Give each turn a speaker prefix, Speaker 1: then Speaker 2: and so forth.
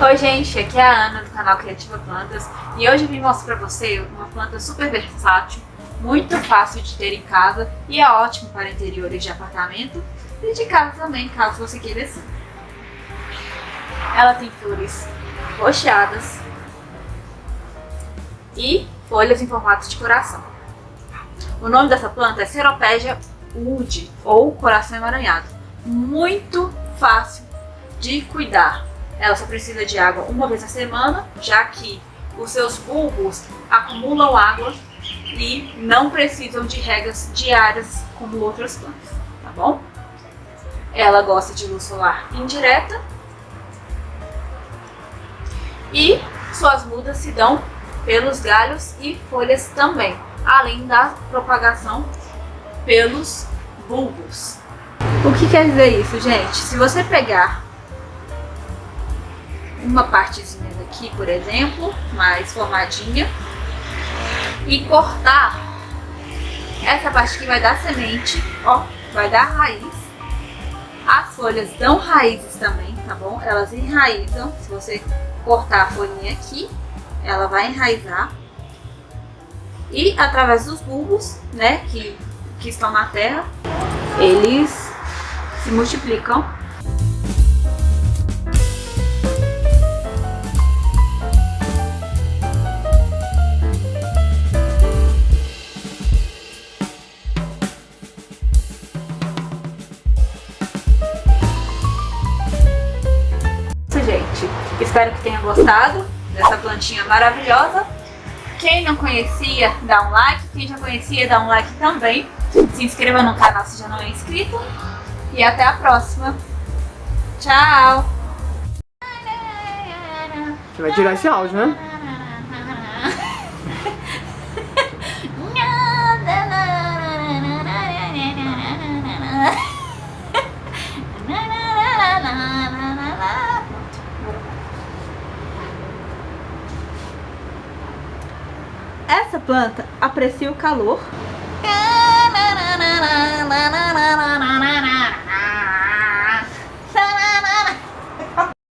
Speaker 1: Oi gente, aqui é a Ana do canal Criativa Plantas e hoje eu vim mostrar para você uma planta super versátil, muito fácil de ter em casa e é ótimo para interiores de apartamento e de casa também, caso você queira assim. Ela tem flores roxeadas e folhas em formato de coração. O nome dessa planta é Ceropégia wood ou coração emaranhado. Muito fácil de cuidar. Ela só precisa de água uma vez na semana, já que os seus bulbos acumulam água e não precisam de regas diárias como outras plantas, tá bom? Ela gosta de luz solar indireta e suas mudas se dão pelos galhos e folhas também, além da propagação pelos bulbos. O que quer dizer isso, gente? Se você pegar uma partezinha daqui, por exemplo, mais formadinha, e cortar essa parte que vai dar semente, ó, vai dar raiz. As folhas dão raízes também, tá bom? Elas enraizam, se você cortar a folhinha aqui, ela vai enraizar. E através dos bulbos, né, que, que estão na terra, eles se multiplicam Espero que tenha gostado dessa plantinha maravilhosa. Quem não conhecia, dá um like. Quem já conhecia, dá um like também. Se inscreva no canal se já não é inscrito. E até a próxima. Tchau!
Speaker 2: Você vai tirar esse áudio, né?
Speaker 1: Planta aprecia o calor.